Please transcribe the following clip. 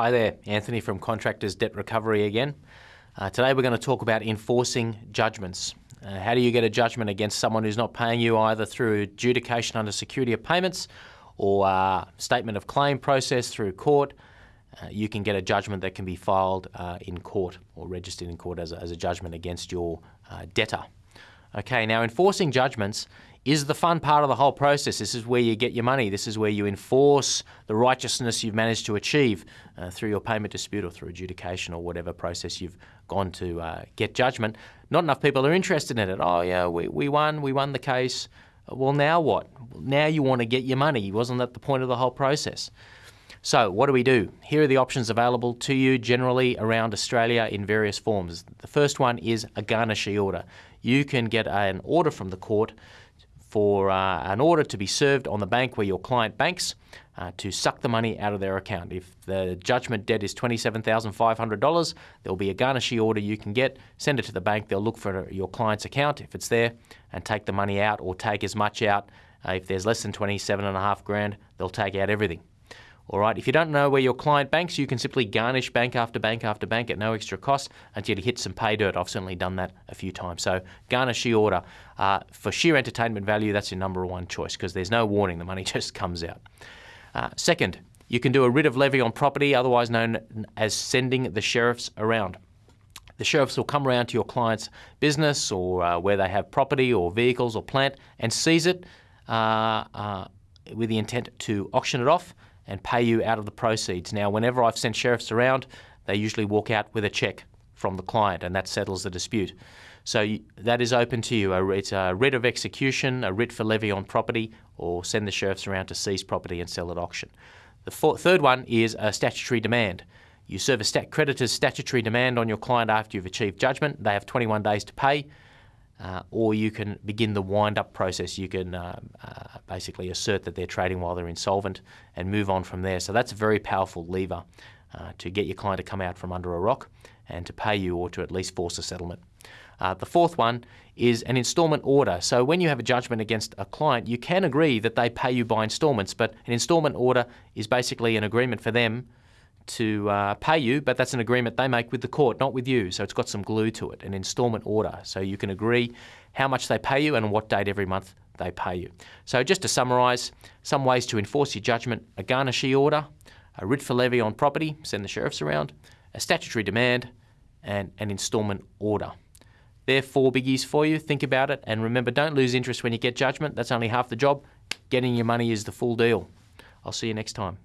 Hi there, Anthony from Contractors Debt Recovery again. Uh, today we're going to talk about enforcing judgments. Uh, how do you get a judgment against someone who's not paying you either through adjudication under security of payments or uh, statement of claim process through court? Uh, you can get a judgment that can be filed uh, in court or registered in court as a, as a judgment against your uh, debtor. Okay, now enforcing judgments is the fun part of the whole process. This is where you get your money. This is where you enforce the righteousness you've managed to achieve uh, through your payment dispute or through adjudication or whatever process you've gone to uh, get judgment. Not enough people are interested in it. Oh, yeah, we, we won, we won the case. Well, now what? Now you want to get your money. Wasn't that the point of the whole process? So, what do we do? Here are the options available to you generally around Australia in various forms. The first one is a garnishee order. You can get an order from the court for uh, an order to be served on the bank where your client banks uh, to suck the money out of their account. If the judgment debt is $27,500, there'll be a garnishee order you can get, send it to the bank, they'll look for your client's account if it's there and take the money out or take as much out. Uh, if there's less than 27 and a half grand, they'll take out everything. All right, if you don't know where your client banks, you can simply garnish bank after bank after bank at no extra cost until you hit some pay dirt. I've certainly done that a few times. So garnish order. Uh, for sheer entertainment value, that's your number one choice because there's no warning. The money just comes out. Uh, second, you can do a writ of levy on property, otherwise known as sending the sheriffs around. The sheriffs will come around to your client's business or uh, where they have property or vehicles or plant and seize it uh, uh, with the intent to auction it off and pay you out of the proceeds. Now, whenever I've sent sheriffs around, they usually walk out with a cheque from the client and that settles the dispute. So that is open to you. It's a writ of execution, a writ for levy on property, or send the sheriffs around to seize property and sell at auction. The four, third one is a statutory demand. You serve a stat creditor's statutory demand on your client after you've achieved judgment. They have 21 days to pay uh, or you can begin the wind-up process. You can uh, uh, basically assert that they're trading while they're insolvent and move on from there. So that's a very powerful lever uh, to get your client to come out from under a rock and to pay you or to at least force a settlement. Uh, the fourth one is an instalment order. So when you have a judgment against a client, you can agree that they pay you by instalments, but an instalment order is basically an agreement for them to uh, pay you, but that's an agreement they make with the court, not with you. So it's got some glue to it, an instalment order. So you can agree how much they pay you and what date every month they pay you. So just to summarise, some ways to enforce your judgment, a garnishee order, a writ for levy on property, send the sheriffs around, a statutory demand, and an instalment order. They're four biggies for you. Think about it. And remember, don't lose interest when you get judgment. That's only half the job. Getting your money is the full deal. I'll see you next time.